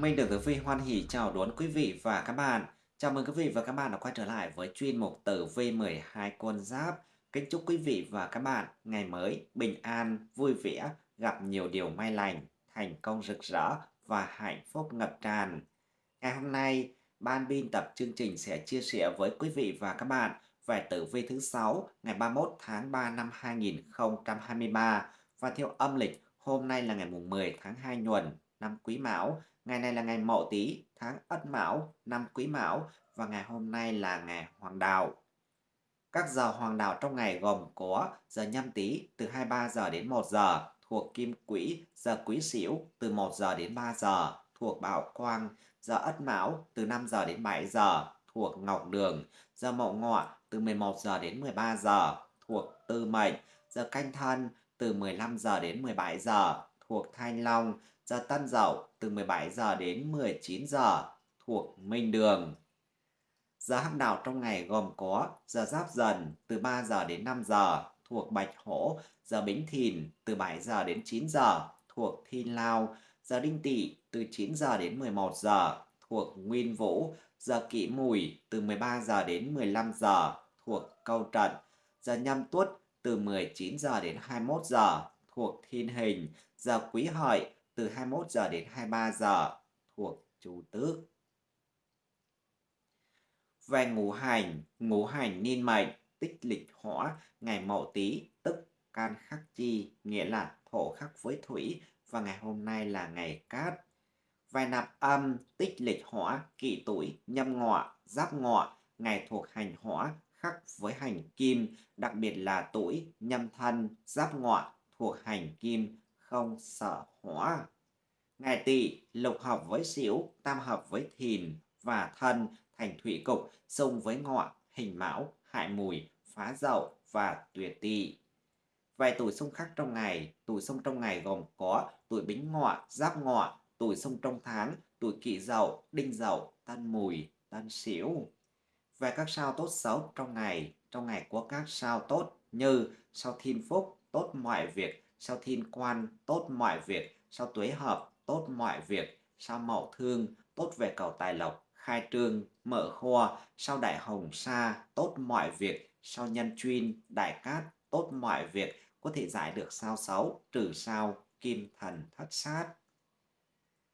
Minh được Tử Vi hoan hỉ chào đón quý vị và các bạn. Chào mừng quý vị và các bạn đã quay trở lại với chuyên mục Tử Vi 12 con giáp. Kính chúc quý vị và các bạn ngày mới bình an, vui vẻ, gặp nhiều điều may lành, thành công rực rỡ và hạnh phúc ngập tràn. Ngày hôm nay, ban biên tập chương trình sẽ chia sẻ với quý vị và các bạn về tử vi thứ 6 ngày 31 tháng 3 năm 2023 và theo âm lịch hôm nay là ngày mùng 10 tháng 2 nhuần năm Quý Mão Ngày này là ngày Mậu Tý, tháng Ất Mão, năm Quý Mão và ngày hôm nay là ngày Hoàng Đạo. Các giờ Hoàng Đạo trong ngày gồm có giờ Nhâm Tý từ 23 giờ đến 1 giờ thuộc Kim Quỹ, giờ Quý Sửu từ 1 giờ đến 3 giờ thuộc Bảo Quang, giờ Ất Mão từ 5 giờ đến 7 giờ thuộc Ngọc Đường, giờ Mậu Ngọ từ 11 giờ đến 13 giờ thuộc Tư Mệnh, giờ Canh Thân từ 15 giờ đến 17 giờ thuộc Thanh Long, giờ tan Dậu từ 17 giờ đến 19 giờ thuộc Minh Đường. Giờ hắc đạo trong ngày gồm có giờ Giáp Dần từ 3 giờ đến 5 giờ thuộc Bạch Hổ, giờ Bính Thìn từ 7 giờ đến 9 giờ thuộc Thiên Lao, giờ Đinh Tỵ từ 9 giờ đến 11 giờ thuộc Nguyên Vũ, giờ Kỷ Mùi từ 13 giờ đến 15 giờ thuộc Câu Trận, giờ Nhâm Tuất từ 19 giờ đến 21 giờ thuộc Thiên Hình, giờ Quý Hợi từ 21 giờ đến 23 giờ thuộc Chủ tứ Về ngũ hành, ngũ hành niên mệnh, tích lịch hỏa, ngày Mậu Tý, tức can khắc chi, nghĩa là thổ khắc với thủy và ngày hôm nay là ngày cát. Về nạp âm, tích lịch hỏa, kỷ tuổi, nhâm ngọ, giáp ngọ, ngày thuộc hành hỏa, khắc với hành kim, đặc biệt là tuổi, nhâm thân, giáp ngọ, thuộc hành kim, không sở hỏa. Ngài tỵ lục hợp với xỉu, tam hợp với thìn và thân thành thủy cục, xung với ngọ, hình mão, hại mùi, phá dậu và tuyệt tỵ. Vài tuổi xung khắc trong ngày, tuổi xung trong ngày gồm có tuổi bính ngọ, giáp ngọ, tuổi xung trong tháng, tuổi kỷ dậu, đinh dậu, tân mùi, tân sửu. Về các sao tốt xấu trong ngày, trong ngày có các sao tốt như sao thiên phúc, tốt mọi việc, sao thiên quan, tốt mọi việc, sao tuế hợp, tốt mọi việc, sao mậu thương, tốt về cầu tài lộc, khai trương, mở kho, sao đại hồng sa, tốt mọi việc, sao nhân chuyên, đại cát, tốt mọi việc, có thể giải được sao xấu, trừ sao, kim thần thất sát.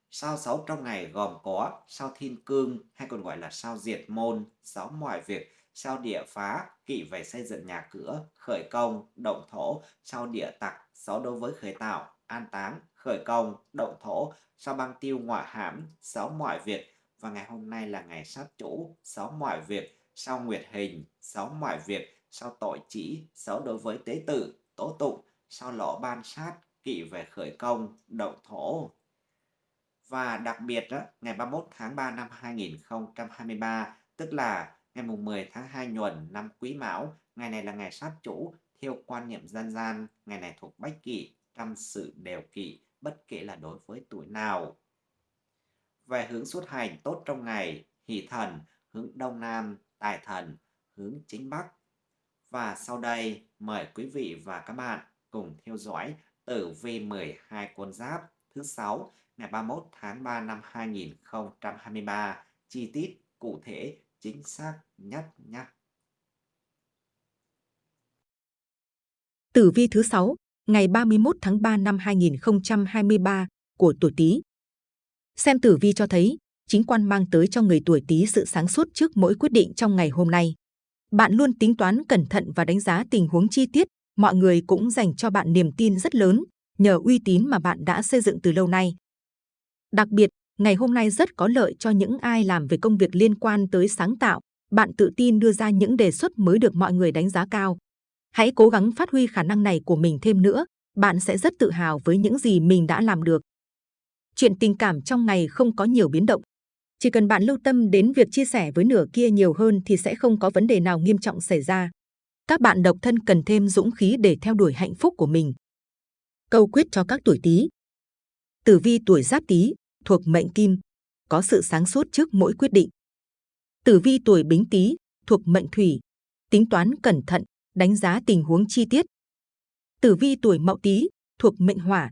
Sao xấu trong ngày gồm có sao thiên cương hay còn gọi là sao diệt môn, sáu mọi việc, sao địa phá, kỵ về xây dựng nhà cửa, khởi công, động thổ, sao địa tặc, sáu đối với khởi tạo, an táng, khởi công, động thổ, sao băng tiêu ngọa hãm, sáu mọi việc. Và ngày hôm nay là ngày sát chủ, sáu mọi việc, sau nguyệt hình, sáu mọi việc, sau tội chỉ, sáu đối với tế tự, tố tụng, sau lỗ ban sát, kỵ về khởi công, động thổ. Và đặc biệt đó, ngày 31 tháng 3 năm 2023, tức là ngày mùng 10 tháng 2 nhuận năm Quý Mão, ngày này là ngày sát chủ, theo quan niệm dân gian, ngày này thuộc Bách kỷ trăm sự đều kỷ bất kể là đối với tuổi nào. Về hướng xuất hành tốt trong ngày, hỷ thần, hướng đông nam, tài thần, hướng chính bắc. Và sau đây, mời quý vị và các bạn cùng theo dõi tử vi 12 con giáp thứ 6 ngày 31 tháng 3 năm 2023, chi tiết, cụ thể, chính xác nhất nhé. Tử vi thứ 6 ngày 31 tháng 3 năm 2023 của tuổi Tý. Xem tử vi cho thấy, chính quan mang tới cho người tuổi Tý sự sáng suốt trước mỗi quyết định trong ngày hôm nay. Bạn luôn tính toán cẩn thận và đánh giá tình huống chi tiết, mọi người cũng dành cho bạn niềm tin rất lớn nhờ uy tín mà bạn đã xây dựng từ lâu nay. Đặc biệt, ngày hôm nay rất có lợi cho những ai làm về công việc liên quan tới sáng tạo. Bạn tự tin đưa ra những đề xuất mới được mọi người đánh giá cao. Hãy cố gắng phát huy khả năng này của mình thêm nữa, bạn sẽ rất tự hào với những gì mình đã làm được. Chuyện tình cảm trong ngày không có nhiều biến động. Chỉ cần bạn lưu tâm đến việc chia sẻ với nửa kia nhiều hơn thì sẽ không có vấn đề nào nghiêm trọng xảy ra. Các bạn độc thân cần thêm dũng khí để theo đuổi hạnh phúc của mình. Câu quyết cho các tuổi Tý. Tử vi tuổi Giáp Tý thuộc mệnh Kim, có sự sáng suốt trước mỗi quyết định. Tử vi tuổi Bính Tý thuộc mệnh Thủy, tính toán cẩn thận, đánh giá tình huống chi tiết. Tử vi tuổi Mậu Tý thuộc mệnh Hỏa,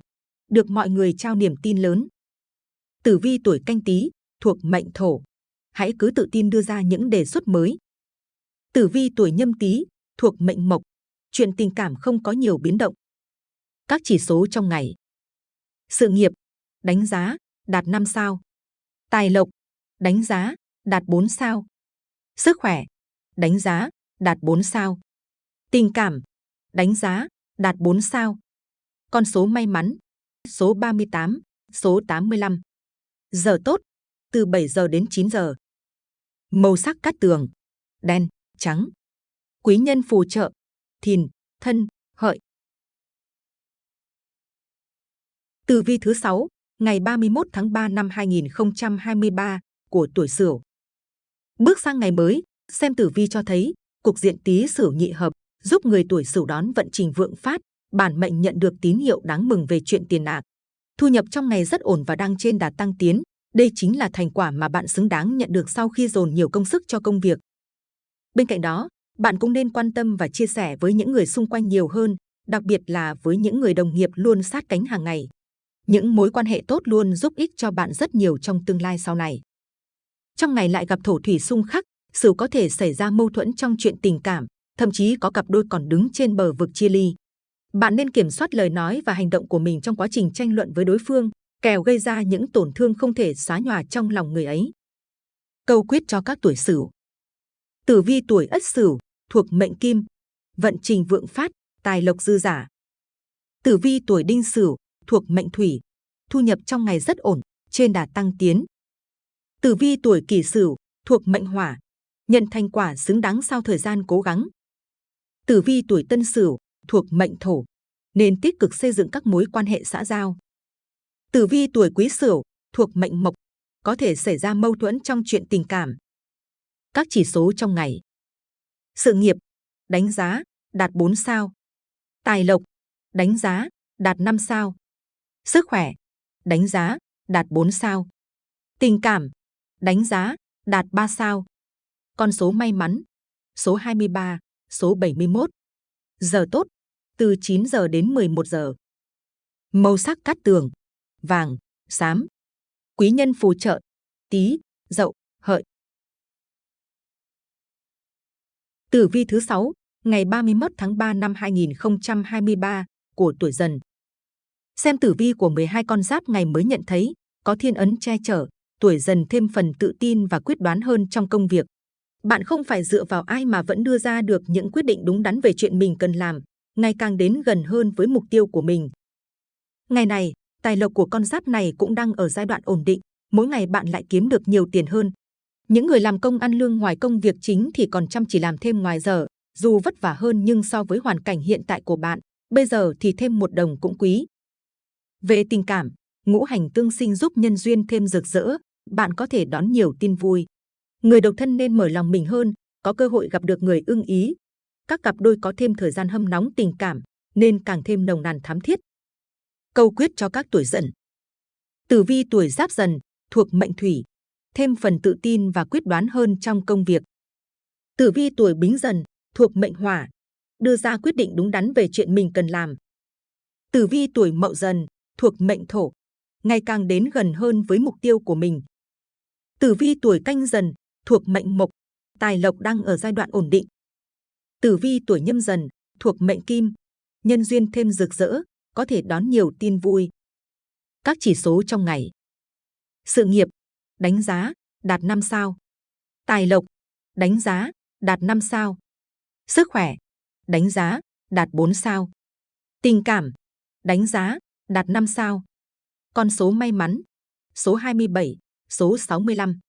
được mọi người trao niềm tin lớn. Tử vi tuổi canh Tý thuộc mệnh thổ. Hãy cứ tự tin đưa ra những đề xuất mới. Tử vi tuổi nhâm Tý thuộc mệnh mộc. Chuyện tình cảm không có nhiều biến động. Các chỉ số trong ngày. Sự nghiệp, đánh giá, đạt 5 sao. Tài lộc, đánh giá, đạt 4 sao. Sức khỏe, đánh giá, đạt 4 sao. Tình cảm, đánh giá, đạt 4 sao. Con số may mắn, số 38, số 85. Giờ tốt, từ 7 giờ đến 9 giờ. Màu sắc cát tường, đen, trắng. Quý nhân phù trợ, thìn, thân, hợi. Từ vi thứ 6, ngày 31 tháng 3 năm 2023 của tuổi Sửu. Bước sang ngày mới, xem tử vi cho thấy cục diện Tý Sửu nhị hợp giúp người tuổi Sửu đón vận trình vượng phát, bản mệnh nhận được tín hiệu đáng mừng về chuyện tiền bạc. Thu nhập trong ngày rất ổn và đang trên đà tăng tiến. Đây chính là thành quả mà bạn xứng đáng nhận được sau khi dồn nhiều công sức cho công việc. Bên cạnh đó, bạn cũng nên quan tâm và chia sẻ với những người xung quanh nhiều hơn, đặc biệt là với những người đồng nghiệp luôn sát cánh hàng ngày. Những mối quan hệ tốt luôn giúp ích cho bạn rất nhiều trong tương lai sau này. Trong ngày lại gặp thổ thủy xung khắc, sự có thể xảy ra mâu thuẫn trong chuyện tình cảm, thậm chí có cặp đôi còn đứng trên bờ vực chia ly. Bạn nên kiểm soát lời nói và hành động của mình trong quá trình tranh luận với đối phương, kèo gây ra những tổn thương không thể xóa nhòa trong lòng người ấy. Câu quyết cho các tuổi Sửu. Tử vi tuổi Ất Sửu thuộc mệnh Kim, vận trình vượng phát, tài lộc dư giả. Tử vi tuổi Đinh Sửu thuộc mệnh Thủy, thu nhập trong ngày rất ổn, trên đà tăng tiến. Tử vi tuổi Kỷ Sửu thuộc mệnh Hỏa, nhận thành quả xứng đáng sau thời gian cố gắng. Tử vi tuổi Tân Sửu thuộc mệnh Thổ, nên tích cực xây dựng các mối quan hệ xã giao. Tử vi tuổi Quý Sửu thuộc mệnh Mộc, có thể xảy ra mâu thuẫn trong chuyện tình cảm. Các chỉ số trong ngày. Sự nghiệp, đánh giá, đạt 4 sao. Tài lộc, đánh giá, đạt 5 sao. Sức khỏe, đánh giá, đạt 4 sao. Tình cảm, đánh giá, đạt 3 sao. Con số may mắn, số 23, số 71. Giờ tốt, từ 9 giờ đến 11 giờ. Màu sắc cát tường, vàng, xám. Quý nhân phù trợ, tí, dậu, hợi. Tử vi thứ 6, ngày 31 tháng 3 năm 2023 của tuổi dần. Xem tử vi của 12 con giáp ngày mới nhận thấy, có thiên ấn che chở, tuổi dần thêm phần tự tin và quyết đoán hơn trong công việc. Bạn không phải dựa vào ai mà vẫn đưa ra được những quyết định đúng đắn về chuyện mình cần làm, ngày càng đến gần hơn với mục tiêu của mình. Ngày này, tài lộc của con giáp này cũng đang ở giai đoạn ổn định, mỗi ngày bạn lại kiếm được nhiều tiền hơn. Những người làm công ăn lương ngoài công việc chính thì còn chăm chỉ làm thêm ngoài giờ, dù vất vả hơn nhưng so với hoàn cảnh hiện tại của bạn, bây giờ thì thêm một đồng cũng quý. Về tình cảm, ngũ hành tương sinh giúp nhân duyên thêm rực rỡ, bạn có thể đón nhiều tin vui. Người độc thân nên mở lòng mình hơn, có cơ hội gặp được người ưng ý. Các cặp đôi có thêm thời gian hâm nóng tình cảm, nên càng thêm nồng nàn thắm thiết. Câu quyết cho các tuổi dần. Tử vi tuổi giáp dần, thuộc mệnh thủy, thêm phần tự tin và quyết đoán hơn trong công việc. Tử vi tuổi bính dần, thuộc mệnh hỏa, đưa ra quyết định đúng đắn về chuyện mình cần làm. Tử vi tuổi mậu dần, thuộc mệnh thổ, ngày càng đến gần hơn với mục tiêu của mình. Tử vi tuổi canh dần, thuộc mệnh mộc, tài lộc đang ở giai đoạn ổn định. Tử vi tuổi nhâm dần, thuộc mệnh kim, nhân duyên thêm rực rỡ, có thể đón nhiều tin vui. Các chỉ số trong ngày. Sự nghiệp, đánh giá, đạt 5 sao. Tài lộc, đánh giá, đạt 5 sao. Sức khỏe, đánh giá, đạt 4 sao. Tình cảm, đánh giá, đạt 5 sao. Con số may mắn, số 27, số 65.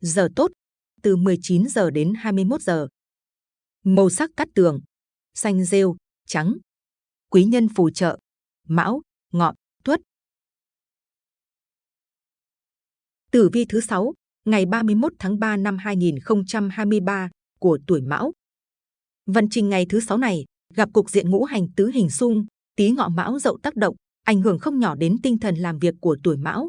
Giờ tốt, từ 19 giờ đến 21 giờ. Màu sắc cắt tường, xanh rêu, trắng. Quý nhân phù trợ, mão, ngọ, tuất. Tử vi thứ 6, ngày 31 tháng 3 năm 2023 của tuổi mão. Vận trình ngày thứ 6 này gặp cục diện ngũ hành tứ hình xung, tí ngọ mão dậu tác động, ảnh hưởng không nhỏ đến tinh thần làm việc của tuổi mão.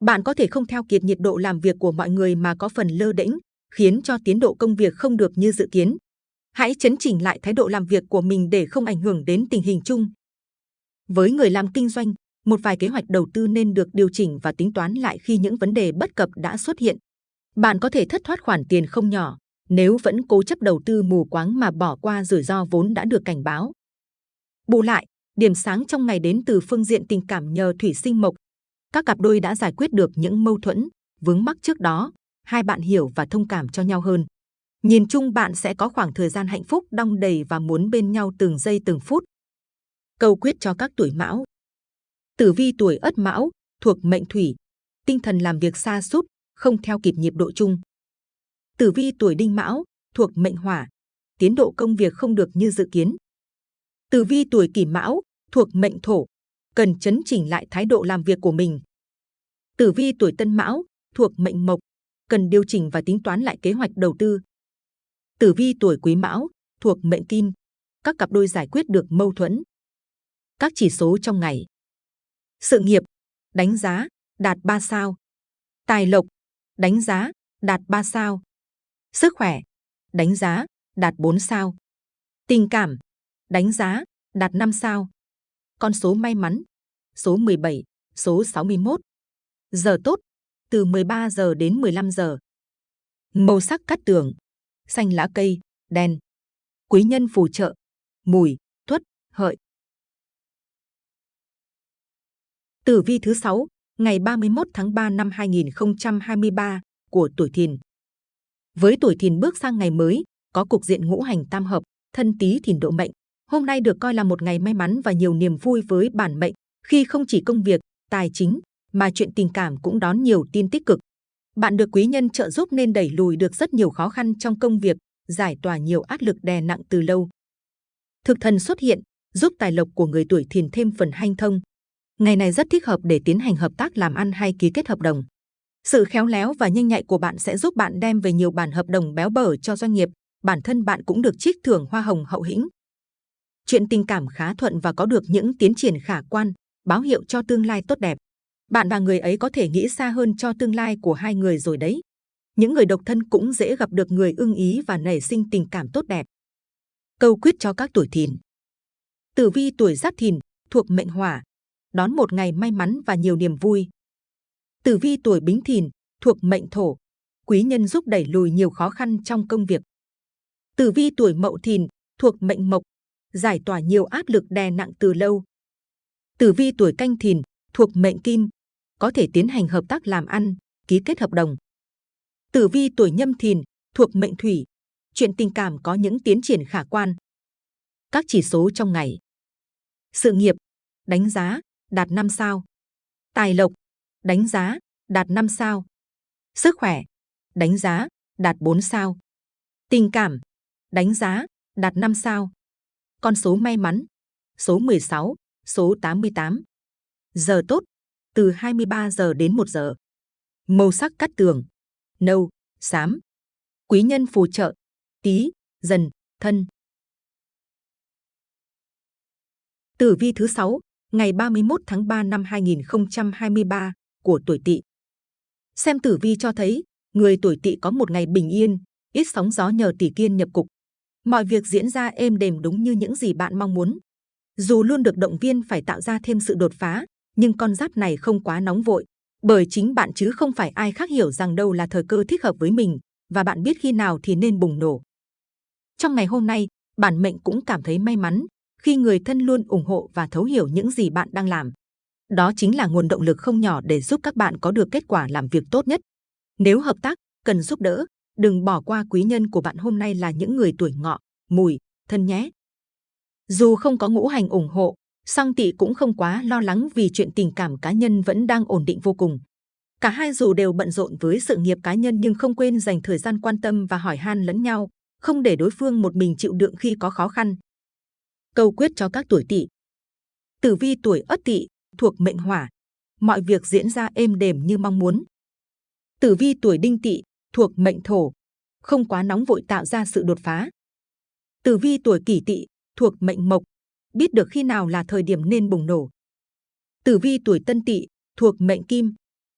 Bạn có thể không theo kịp nhiệt độ làm việc của mọi người mà có phần lơ đễnh, khiến cho tiến độ công việc không được như dự kiến. Hãy chấn chỉnh lại thái độ làm việc của mình để không ảnh hưởng đến tình hình chung. Với người làm kinh doanh, một vài kế hoạch đầu tư nên được điều chỉnh và tính toán lại khi những vấn đề bất cập đã xuất hiện. Bạn có thể thất thoát khoản tiền không nhỏ nếu vẫn cố chấp đầu tư mù quáng mà bỏ qua rủi ro vốn đã được cảnh báo. Bù lại, điểm sáng trong ngày đến từ phương diện tình cảm nhờ thủy sinh mộc. Các cặp đôi đã giải quyết được những mâu thuẫn, vướng mắc trước đó, hai bạn hiểu và thông cảm cho nhau hơn. Nhìn chung bạn sẽ có khoảng thời gian hạnh phúc đong đầy và muốn bên nhau từng giây từng phút. Câu quyết cho các tuổi mão Tử vi tuổi ất mão, thuộc mệnh thủy, tinh thần làm việc xa sút không theo kịp nhịp độ chung. Tử vi tuổi đinh mão, thuộc mệnh hỏa, tiến độ công việc không được như dự kiến. Tử vi tuổi kỷ mão, thuộc mệnh thổ, cần chấn chỉnh lại thái độ làm việc của mình. Tử vi tuổi tân mão, thuộc mệnh mộc, cần điều chỉnh và tính toán lại kế hoạch đầu tư. Tử vi tuổi quý mão, thuộc mệnh kim, các cặp đôi giải quyết được mâu thuẫn. Các chỉ số trong ngày. Sự nghiệp, đánh giá, đạt 3 sao. Tài lộc, đánh giá, đạt 3 sao. Sức khỏe, đánh giá, đạt 4 sao. Tình cảm, đánh giá, đạt 5 sao. Con số may mắn, số 17, số 61. Giờ tốt, từ 13 giờ đến 15 giờ. Màu sắc cắt tường, xanh lá cây, đen. Quý nhân phù trợ, mùi, tuất, hợi. Tử vi thứ 6, ngày 31 tháng 3 năm 2023 của tuổi Thìn. Với tuổi Thìn bước sang ngày mới, có cục diện ngũ hành tam hợp, thân Tý Thìn độ mệnh. Hôm nay được coi là một ngày may mắn và nhiều niềm vui với bản mệnh, khi không chỉ công việc, tài chính mà chuyện tình cảm cũng đón nhiều tin tích cực. Bạn được quý nhân trợ giúp nên đẩy lùi được rất nhiều khó khăn trong công việc, giải tỏa nhiều áp lực đè nặng từ lâu. Thực thần xuất hiện, giúp tài lộc của người tuổi Thìn thêm phần hanh thông, Ngày này rất thích hợp để tiến hành hợp tác làm ăn hay ký kết hợp đồng. Sự khéo léo và nhanh nhạy của bạn sẽ giúp bạn đem về nhiều bản hợp đồng béo bở cho doanh nghiệp. Bản thân bạn cũng được trích thưởng hoa hồng hậu hĩnh. Chuyện tình cảm khá thuận và có được những tiến triển khả quan, báo hiệu cho tương lai tốt đẹp. Bạn và người ấy có thể nghĩ xa hơn cho tương lai của hai người rồi đấy. Những người độc thân cũng dễ gặp được người ưng ý và nảy sinh tình cảm tốt đẹp. Câu quyết cho các tuổi thìn. Tử vi tuổi giáp thìn thuộc mệnh hỏa, đón một ngày may mắn và nhiều niềm vui. Tử vi tuổi Bính Thìn thuộc mệnh Thổ, quý nhân giúp đẩy lùi nhiều khó khăn trong công việc. Tử vi tuổi Mậu Thìn thuộc mệnh Mộc, giải tỏa nhiều áp lực đè nặng từ lâu. Tử vi tuổi Canh Thìn thuộc mệnh Kim, có thể tiến hành hợp tác làm ăn, ký kết hợp đồng. Tử vi tuổi Nhâm Thìn thuộc mệnh Thủy, chuyện tình cảm có những tiến triển khả quan. Các chỉ số trong ngày. Sự nghiệp, đánh giá, đạt 5 sao. Tài lộc, đánh giá, đạt 5 sao. Sức khỏe, đánh giá, đạt 4 sao. Tình cảm, đánh giá, đạt 5 sao. Con số may mắn, số 16, số 88. Giờ tốt, từ 23 giờ đến 1 giờ. Màu sắc cắt tường, nâu, xám. Quý nhân phù trợ, tí, dần, thân. Tử vi thứ 6, ngày 31 tháng 3 năm 2023 của tuổi Tỵ. Xem tử vi cho thấy, người tuổi Tỵ có một ngày bình yên, ít sóng gió nhờ tỷ kiên nhập cục. Mọi việc diễn ra êm đềm đúng như những gì bạn mong muốn. Dù luôn được động viên phải tạo ra thêm sự đột phá, nhưng con giáp này không quá nóng vội, bởi chính bạn chứ không phải ai khác hiểu rằng đâu là thời cơ thích hợp với mình và bạn biết khi nào thì nên bùng nổ. Trong ngày hôm nay, bản mệnh cũng cảm thấy may mắn khi người thân luôn ủng hộ và thấu hiểu những gì bạn đang làm. Đó chính là nguồn động lực không nhỏ để giúp các bạn có được kết quả làm việc tốt nhất. Nếu hợp tác, cần giúp đỡ, đừng bỏ qua quý nhân của bạn hôm nay là những người tuổi ngọ, mùi, thân nhé. Dù không có ngũ hành ủng hộ, song tỵ cũng không quá lo lắng vì chuyện tình cảm cá nhân vẫn đang ổn định vô cùng. Cả hai dù đều bận rộn với sự nghiệp cá nhân nhưng không quên dành thời gian quan tâm và hỏi han lẫn nhau, không để đối phương một mình chịu đựng khi có khó khăn câu quyết cho các tuổi tỵ. Tử vi tuổi Ất Tỵ thuộc mệnh Hỏa, mọi việc diễn ra êm đềm như mong muốn. Tử vi tuổi Đinh Tỵ thuộc mệnh Thổ, không quá nóng vội tạo ra sự đột phá. Tử vi tuổi Kỷ Tỵ thuộc mệnh Mộc, biết được khi nào là thời điểm nên bùng nổ. Tử vi tuổi Tân Tỵ thuộc mệnh Kim,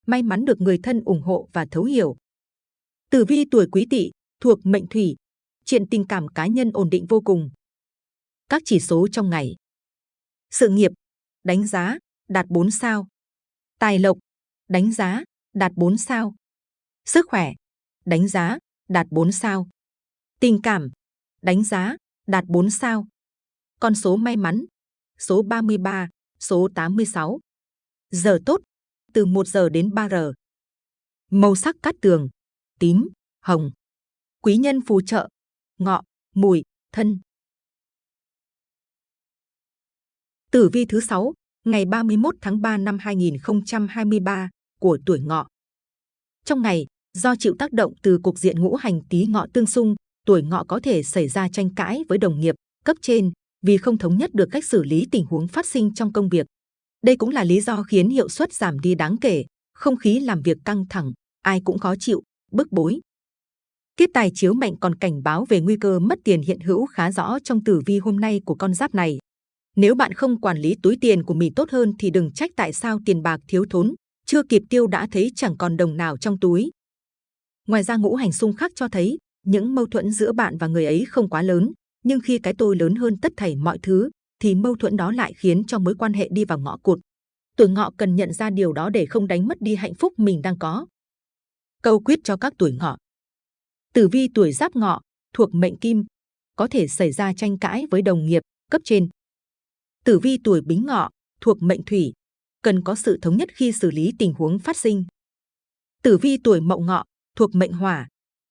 may mắn được người thân ủng hộ và thấu hiểu. Tử vi tuổi Quý Tỵ thuộc mệnh Thủy, chuyện tình cảm cá nhân ổn định vô cùng các chỉ số trong ngày. Sự nghiệp, đánh giá, đạt 4 sao. Tài lộc, đánh giá, đạt 4 sao. Sức khỏe, đánh giá, đạt 4 sao. Tình cảm, đánh giá, đạt 4 sao. Con số may mắn, số 33, số 86. Giờ tốt, từ 1 giờ đến 3 giờ. Màu sắc cát tường, tím, hồng. Quý nhân phù trợ, ngọ, mùi, thân. Tử vi thứ 6, ngày 31 tháng 3 năm 2023 của tuổi ngọ. Trong ngày, do chịu tác động từ cục diện ngũ hành tý ngọ tương xung, tuổi ngọ có thể xảy ra tranh cãi với đồng nghiệp, cấp trên vì không thống nhất được cách xử lý tình huống phát sinh trong công việc. Đây cũng là lý do khiến hiệu suất giảm đi đáng kể, không khí làm việc căng thẳng, ai cũng khó chịu, bức bối. Kiếp tài chiếu mệnh còn cảnh báo về nguy cơ mất tiền hiện hữu khá rõ trong tử vi hôm nay của con giáp này. Nếu bạn không quản lý túi tiền của mình tốt hơn thì đừng trách tại sao tiền bạc thiếu thốn, chưa kịp tiêu đã thấy chẳng còn đồng nào trong túi. Ngoài ra ngũ hành xung khắc cho thấy những mâu thuẫn giữa bạn và người ấy không quá lớn, nhưng khi cái tôi lớn hơn tất thảy mọi thứ, thì mâu thuẫn đó lại khiến cho mối quan hệ đi vào ngõ cụt. Tuổi ngọ cần nhận ra điều đó để không đánh mất đi hạnh phúc mình đang có. Câu quyết cho các tuổi ngọ. Tử vi tuổi giáp ngọ, thuộc mệnh kim, có thể xảy ra tranh cãi với đồng nghiệp, cấp trên. Tử vi tuổi bính ngọ, thuộc mệnh thủy, cần có sự thống nhất khi xử lý tình huống phát sinh. Tử vi tuổi mậu ngọ, thuộc mệnh hỏa,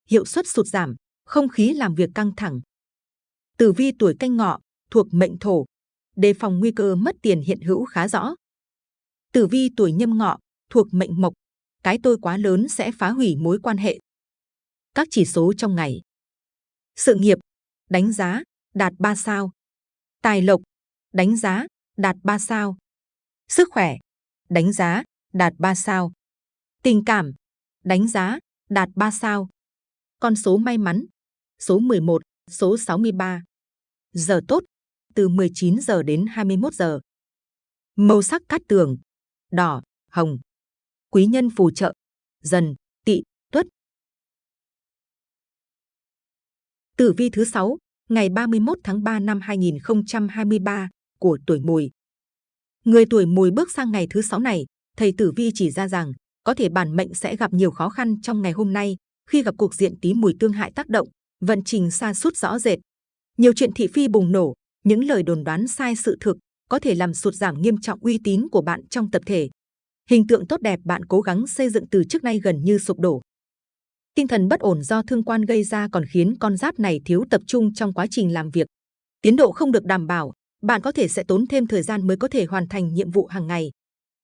hiệu suất sụt giảm, không khí làm việc căng thẳng. Tử vi tuổi canh ngọ, thuộc mệnh thổ, đề phòng nguy cơ mất tiền hiện hữu khá rõ. Tử vi tuổi nhâm ngọ, thuộc mệnh mộc, cái tôi quá lớn sẽ phá hủy mối quan hệ. Các chỉ số trong ngày. Sự nghiệp, đánh giá, đạt 3 sao. Tài lộc, đánh giá, đạt 3 sao. Sức khỏe, đánh giá, đạt 3 sao. Tình cảm, đánh giá, đạt 3 sao. Con số may mắn, số 11, số 63. Giờ tốt, từ 19 giờ đến 21 giờ. Màu sắc cát tường, đỏ, hồng. Quý nhân phù trợ, dần, tỵ, tuất. Tử vi thứ 6, ngày 31 tháng 3 năm 2023 của tuổi mùi. Người tuổi mùi bước sang ngày thứ 6 này, thầy tử vi chỉ ra rằng có thể bản mệnh sẽ gặp nhiều khó khăn trong ngày hôm nay khi gặp cuộc diện tí mùi tương hại tác động, vận trình xa sút rõ rệt. Nhiều chuyện thị phi bùng nổ, những lời đồn đoán sai sự thực có thể làm sụt giảm nghiêm trọng uy tín của bạn trong tập thể. Hình tượng tốt đẹp bạn cố gắng xây dựng từ trước nay gần như sụp đổ. Tinh thần bất ổn do thương quan gây ra còn khiến con giáp này thiếu tập trung trong quá trình làm việc. Tiến độ không được đảm bảo, bạn có thể sẽ tốn thêm thời gian mới có thể hoàn thành nhiệm vụ hàng ngày.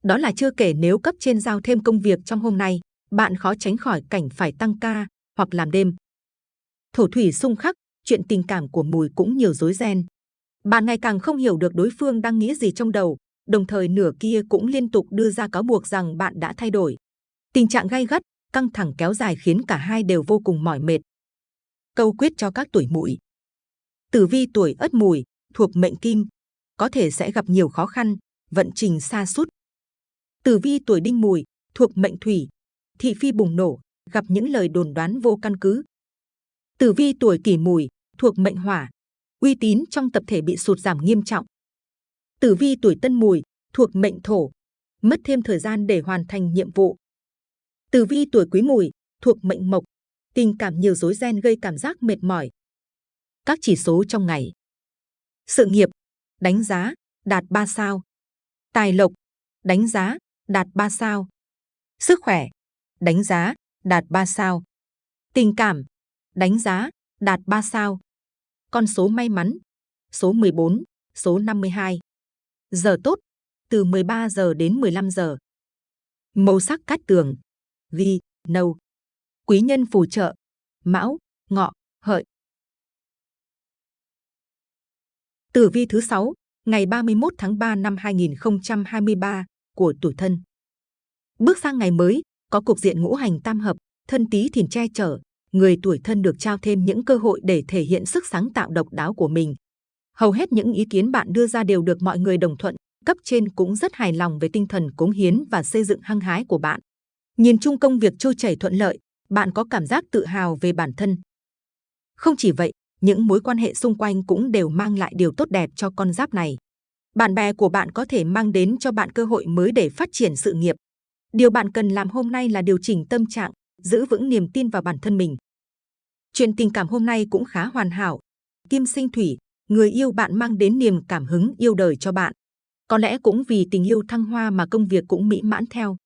Đó là chưa kể nếu cấp trên giao thêm công việc trong hôm nay, bạn khó tránh khỏi cảnh phải tăng ca hoặc làm đêm. Thổ thủy xung khắc, chuyện tình cảm của mùi cũng nhiều rối ren. Bạn ngày càng không hiểu được đối phương đang nghĩ gì trong đầu, đồng thời nửa kia cũng liên tục đưa ra cáo buộc rằng bạn đã thay đổi. Tình trạng gay gắt, căng thẳng kéo dài khiến cả hai đều vô cùng mỏi mệt. Câu quyết cho các tuổi mùi. Tử vi tuổi ất mùi, thuộc mệnh kim, có thể sẽ gặp nhiều khó khăn, vận trình xa sút Tử vi tuổi đinh mùi, thuộc mệnh thủy, thị phi bùng nổ, gặp những lời đồn đoán vô căn cứ. Tử vi tuổi kỷ mùi, thuộc mệnh hỏa, uy tín trong tập thể bị sụt giảm nghiêm trọng. Tử vi tuổi tân mùi, thuộc mệnh thổ, mất thêm thời gian để hoàn thành nhiệm vụ. Tử vi tuổi quý mùi, thuộc mệnh mộc, tình cảm nhiều rối ren gây cảm giác mệt mỏi. Các chỉ số trong ngày. Sự nghiệp, đánh giá, đạt 3 sao. Tài lộc, đánh giá, đạt 3 sao. Sức khỏe, đánh giá, đạt 3 sao. Tình cảm, đánh giá, đạt 3 sao. Con số may mắn, số 14, số 52. Giờ tốt, từ 13 giờ đến 15 giờ. Màu sắc cát tường, ghi, nâu. Quý nhân phù trợ, mão, ngọ, hợi. Tử vi thứ 6, ngày 31 tháng 3 năm 2023 của tuổi thân. Bước sang ngày mới, có cục diện ngũ hành tam hợp, thân tí thìn che chở, người tuổi thân được trao thêm những cơ hội để thể hiện sức sáng tạo độc đáo của mình. Hầu hết những ý kiến bạn đưa ra đều được mọi người đồng thuận, cấp trên cũng rất hài lòng về tinh thần cống hiến và xây dựng hăng hái của bạn. Nhìn chung công việc trôi chảy thuận lợi, bạn có cảm giác tự hào về bản thân. Không chỉ vậy, những mối quan hệ xung quanh cũng đều mang lại điều tốt đẹp cho con giáp này. bạn bè của bạn có thể mang đến cho bạn cơ hội mới để phát triển sự nghiệp. Điều bạn cần làm hôm nay là điều chỉnh tâm trạng, giữ vững niềm tin vào bản thân mình. Chuyện tình cảm hôm nay cũng khá hoàn hảo. Kim sinh thủy, người yêu bạn mang đến niềm cảm hứng yêu đời cho bạn. Có lẽ cũng vì tình yêu thăng hoa mà công việc cũng mỹ mãn theo.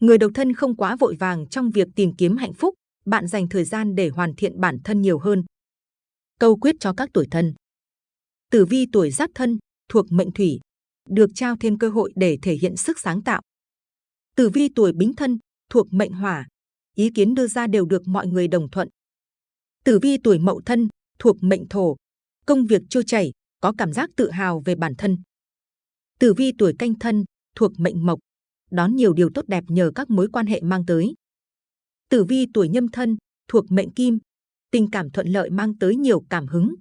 Người độc thân không quá vội vàng trong việc tìm kiếm hạnh phúc, bạn dành thời gian để hoàn thiện bản thân nhiều hơn. Câu quyết cho các tuổi thân. Tử vi tuổi giáp thân, thuộc mệnh thủy, được trao thêm cơ hội để thể hiện sức sáng tạo. Tử vi tuổi bính thân, thuộc mệnh hỏa, ý kiến đưa ra đều được mọi người đồng thuận. Tử vi tuổi mậu thân, thuộc mệnh thổ, công việc trôi chảy, có cảm giác tự hào về bản thân. Tử vi tuổi canh thân, thuộc mệnh mộc, đón nhiều điều tốt đẹp nhờ các mối quan hệ mang tới. Tử vi tuổi nhâm thân, thuộc mệnh kim, tình cảm thuận lợi mang tới nhiều cảm hứng.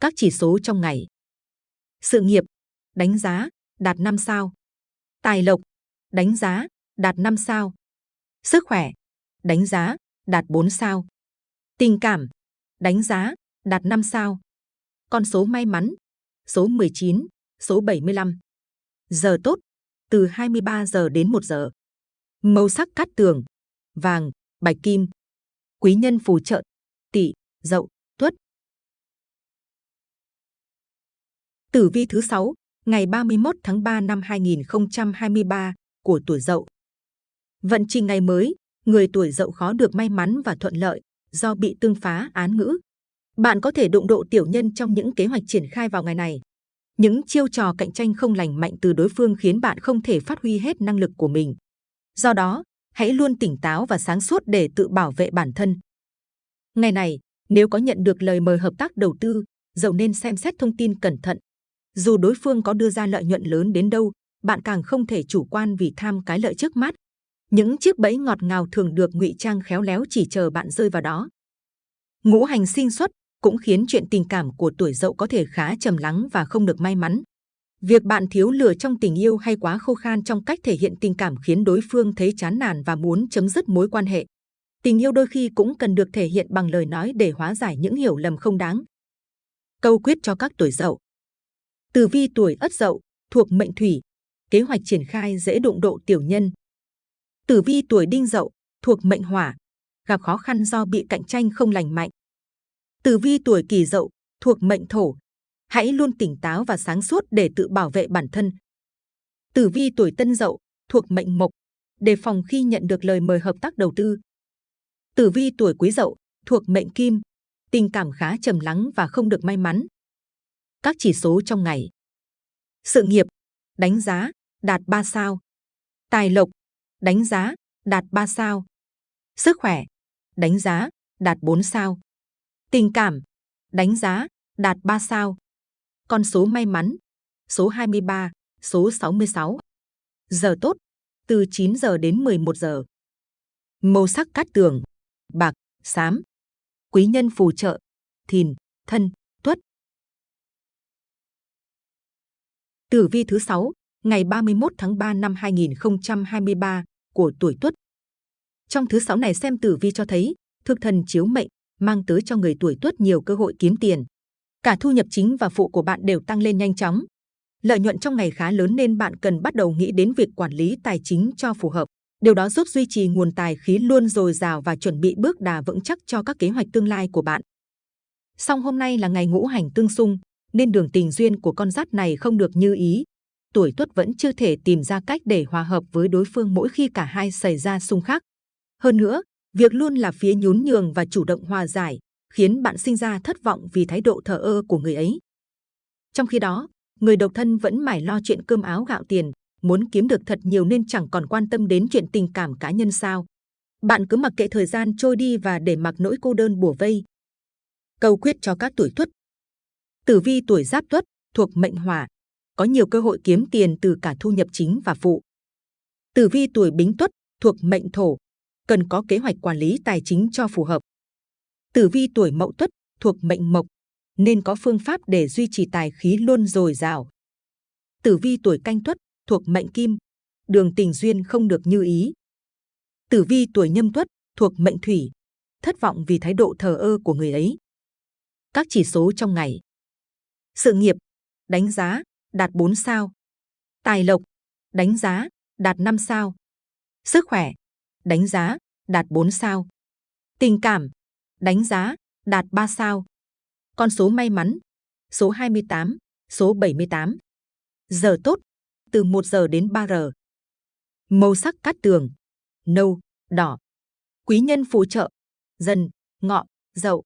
Các chỉ số trong ngày. Sự nghiệp, đánh giá, đạt 5 sao. Tài lộc, đánh giá, đạt 5 sao. Sức khỏe, đánh giá, đạt 4 sao. Tình cảm, đánh giá, đạt 5 sao. Con số may mắn, số 19, số 75. Giờ tốt, từ 23 giờ đến 1 giờ. Màu sắc cát tường, vàng, bạch kim. Quý nhân phù trợ, tỵ, dậu, tuất. Tử vi thứ 6, ngày 31 tháng 3 năm 2023 của tuổi Dậu. Vận trình ngày mới, người tuổi Dậu khó được may mắn và thuận lợi do bị tương phá án ngữ. Bạn có thể đụng độ tiểu nhân trong những kế hoạch triển khai vào ngày này. Những chiêu trò cạnh tranh không lành mạnh từ đối phương khiến bạn không thể phát huy hết năng lực của mình. Do đó, hãy luôn tỉnh táo và sáng suốt để tự bảo vệ bản thân. Ngày này, nếu có nhận được lời mời hợp tác đầu tư, dầu nên xem xét thông tin cẩn thận. Dù đối phương có đưa ra lợi nhuận lớn đến đâu, bạn càng không thể chủ quan vì tham cái lợi trước mắt. Những chiếc bẫy ngọt ngào thường được ngụy trang khéo léo chỉ chờ bạn rơi vào đó. Ngũ hành sinh xuất cũng khiến chuyện tình cảm của tuổi dậu có thể khá trầm lắng và không được may mắn. Việc bạn thiếu lửa trong tình yêu hay quá khô khan trong cách thể hiện tình cảm khiến đối phương thấy chán nản và muốn chấm dứt mối quan hệ. Tình yêu đôi khi cũng cần được thể hiện bằng lời nói để hóa giải những hiểu lầm không đáng. Câu quyết cho các tuổi dậu Tử vi tuổi ất dậu, thuộc mệnh thủy, kế hoạch triển khai dễ đụng độ tiểu nhân. Tử vi tuổi đinh dậu, thuộc mệnh hỏa, gặp khó khăn do bị cạnh tranh không lành mạnh. Tử vi tuổi kỷ dậu, thuộc mệnh thổ, hãy luôn tỉnh táo và sáng suốt để tự bảo vệ bản thân. Tử vi tuổi tân dậu, thuộc mệnh mộc, đề phòng khi nhận được lời mời hợp tác đầu tư. Tử vi tuổi quý dậu, thuộc mệnh kim, tình cảm khá trầm lắng và không được may mắn. Các chỉ số trong ngày. Sự nghiệp, đánh giá, đạt 3 sao. Tài lộc, đánh giá, đạt 3 sao. Sức khỏe, đánh giá, đạt 4 sao. Tình cảm, đánh giá, đạt 3 sao. Con số may mắn, số 23, số 66. Giờ tốt, từ 9 giờ đến 11 giờ. Màu sắc cát tường, bạc, xám. Quý nhân phù trợ, thìn, thân, tuất. Tử vi thứ 6, ngày 31 tháng 3 năm 2023 của tuổi Tuất. Trong thứ sáu này xem tử vi cho thấy, thực thần chiếu mệnh mang tới cho người tuổi Tuất nhiều cơ hội kiếm tiền. Cả thu nhập chính và phụ của bạn đều tăng lên nhanh chóng. Lợi nhuận trong ngày khá lớn nên bạn cần bắt đầu nghĩ đến việc quản lý tài chính cho phù hợp. Điều đó giúp duy trì nguồn tài khí luôn dồi dào và chuẩn bị bước đà vững chắc cho các kế hoạch tương lai của bạn. Song hôm nay là ngày ngũ hành tương xung, nên đường tình duyên của con giáp này không được như ý. Tuổi tuất vẫn chưa thể tìm ra cách để hòa hợp với đối phương mỗi khi cả hai xảy ra xung khắc. Hơn nữa, việc luôn là phía nhún nhường và chủ động hòa giải, khiến bạn sinh ra thất vọng vì thái độ thờ ơ của người ấy. Trong khi đó, người độc thân vẫn mải lo chuyện cơm áo gạo tiền, muốn kiếm được thật nhiều nên chẳng còn quan tâm đến chuyện tình cảm cá nhân sao. Bạn cứ mặc kệ thời gian trôi đi và để mặc nỗi cô đơn bùa vây. Câu quyết cho các tuổi tuất Tử vi tuổi giáp tuất thuộc mệnh hỏa, có nhiều cơ hội kiếm tiền từ cả thu nhập chính và phụ. Tử vi tuổi bính tuất thuộc mệnh thổ, cần có kế hoạch quản lý tài chính cho phù hợp. Tử vi tuổi mậu tuất thuộc mệnh mộc, nên có phương pháp để duy trì tài khí luôn dồi dào. Tử vi tuổi canh tuất thuộc mệnh kim, đường tình duyên không được như ý. Tử vi tuổi nhâm tuất thuộc mệnh thủy, thất vọng vì thái độ thờ ơ của người ấy. Các chỉ số trong ngày sự nghiệp, đánh giá, đạt 4 sao. Tài lộc, đánh giá, đạt 5 sao. Sức khỏe, đánh giá, đạt 4 sao. Tình cảm, đánh giá, đạt 3 sao. Con số may mắn, số 28, số 78. Giờ tốt, từ 1 giờ đến 3 giờ. Màu sắc cát tường, nâu, đỏ. Quý nhân phù trợ, dần, ngọ, dậu.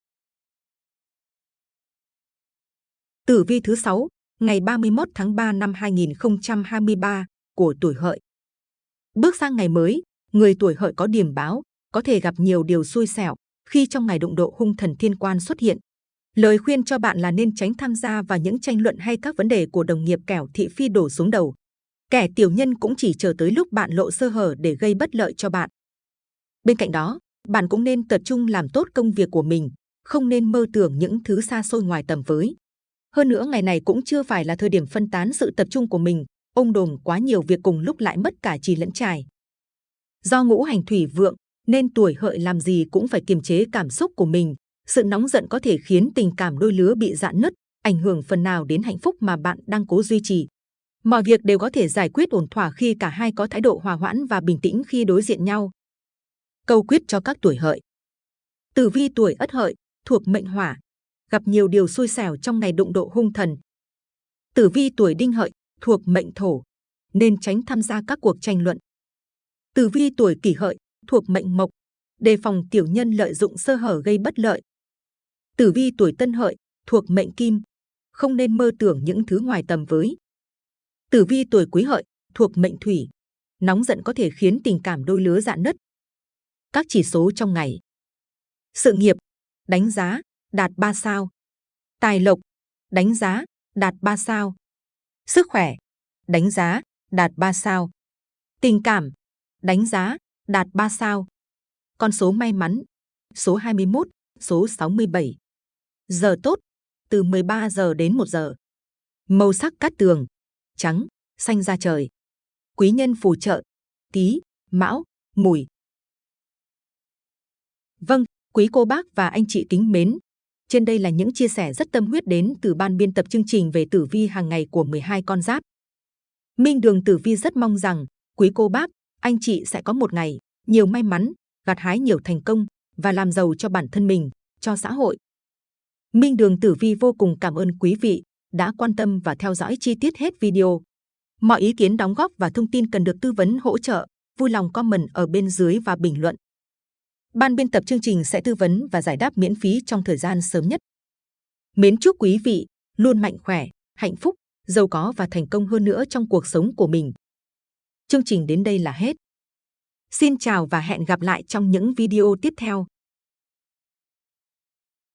Tử vi thứ 6, ngày 31 tháng 3 năm 2023 của tuổi hợi. Bước sang ngày mới, người tuổi hợi có điểm báo, có thể gặp nhiều điều xui xẻo khi trong ngày đụng độ hung thần thiên quan xuất hiện. Lời khuyên cho bạn là nên tránh tham gia vào những tranh luận hay các vấn đề của đồng nghiệp kẻo thị phi đổ xuống đầu. Kẻ tiểu nhân cũng chỉ chờ tới lúc bạn lộ sơ hở để gây bất lợi cho bạn. Bên cạnh đó, bạn cũng nên tập trung làm tốt công việc của mình, không nên mơ tưởng những thứ xa xôi ngoài tầm với. Hơn nữa ngày này cũng chưa phải là thời điểm phân tán sự tập trung của mình, ông đồm quá nhiều việc cùng lúc lại mất cả trì lẫn trải. Do ngũ hành thủy vượng, nên tuổi hợi làm gì cũng phải kiềm chế cảm xúc của mình. Sự nóng giận có thể khiến tình cảm đôi lứa bị dạn nứt, ảnh hưởng phần nào đến hạnh phúc mà bạn đang cố duy trì. Mọi việc đều có thể giải quyết ổn thỏa khi cả hai có thái độ hòa hoãn và bình tĩnh khi đối diện nhau. Câu quyết cho các tuổi hợi Tử vi tuổi ất hợi, thuộc mệnh hỏa, gặp nhiều điều xui xẻo trong ngày đụng độ hung thần. Tử vi tuổi đinh hợi, thuộc mệnh thổ, nên tránh tham gia các cuộc tranh luận. Tử vi tuổi kỷ hợi, thuộc mệnh mộc, đề phòng tiểu nhân lợi dụng sơ hở gây bất lợi. Tử vi tuổi tân hợi, thuộc mệnh kim, không nên mơ tưởng những thứ ngoài tầm với. Tử vi tuổi quý hợi, thuộc mệnh thủy, nóng giận có thể khiến tình cảm đôi lứa dạn nứt. Các chỉ số trong ngày. Sự nghiệp, đánh giá, đạt 3 sao. Tài lộc, đánh giá, đạt 3 sao. Sức khỏe, đánh giá, đạt 3 sao. Tình cảm, đánh giá, đạt 3 sao. Con số may mắn, số 21, số 67. Giờ tốt, từ 13 giờ đến 1 giờ. Màu sắc cát tường, trắng, xanh da trời. Quý nhân phù trợ, tí, mão, mùi. Vâng, quý cô bác và anh chị kính mến. Trên đây là những chia sẻ rất tâm huyết đến từ ban biên tập chương trình về tử vi hàng ngày của 12 con giáp. Minh Đường Tử Vi rất mong rằng quý cô bác, anh chị sẽ có một ngày nhiều may mắn, gặt hái nhiều thành công và làm giàu cho bản thân mình, cho xã hội. Minh Đường Tử Vi vô cùng cảm ơn quý vị đã quan tâm và theo dõi chi tiết hết video. Mọi ý kiến đóng góp và thông tin cần được tư vấn hỗ trợ, vui lòng comment ở bên dưới và bình luận. Ban biên tập chương trình sẽ tư vấn và giải đáp miễn phí trong thời gian sớm nhất. Mến chúc quý vị luôn mạnh khỏe, hạnh phúc, giàu có và thành công hơn nữa trong cuộc sống của mình. Chương trình đến đây là hết. Xin chào và hẹn gặp lại trong những video tiếp theo.